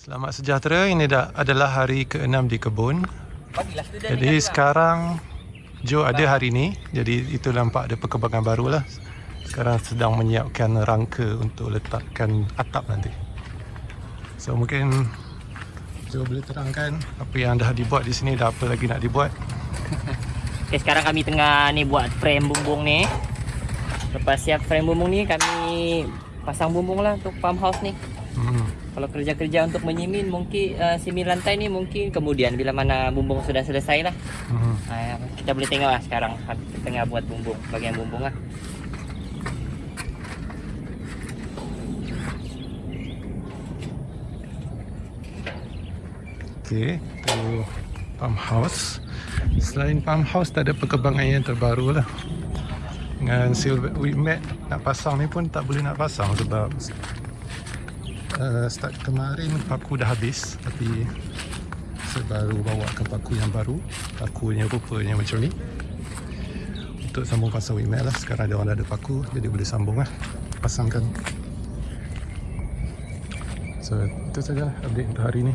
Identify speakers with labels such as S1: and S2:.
S1: Selamat sejahtera. Ini dah adalah hari ke-6 di kebun.
S2: Student
S1: Jadi
S2: kat
S1: sekarang Joe ada hari ni. Jadi itu nampak ada perkembangan baru lah. Sekarang sedang menyiapkan rangka untuk letakkan atap nanti. So mungkin Joe boleh terangkan apa yang dah dibuat di sini dah apa lagi nak dibuat.
S2: Okay, sekarang kami tengah ni buat frame bumbung ni. Lepas siap frame bumbung ni, kami pasang bumbung lah untuk farmhouse ni.
S1: Hmm.
S2: Kalau kerja-kerja untuk menyimin, mungkin uh, simin lantai ni mungkin kemudian bila mana bumbung sudah selesai lah.
S1: Hmm.
S2: Uh, kita boleh tengok lah sekarang tengah buat bumbung, bagian bumbung lah.
S1: Okay, itu farmhouse. Selain farmhouse, tak ada perkembangan yang terbaru lah. Dengan silver wheat mat nak pasang ni pun tak boleh nak pasang sebab uh, start kemarin paku dah habis tapi saya baru bawa ke paku yang baru. Pakunya rupanya macam ni. Untuk sambung pasang mat lah sekarang ada orang dah ada paku jadi boleh sambung lah. Pasangkan. So itu saja update untuk hari ni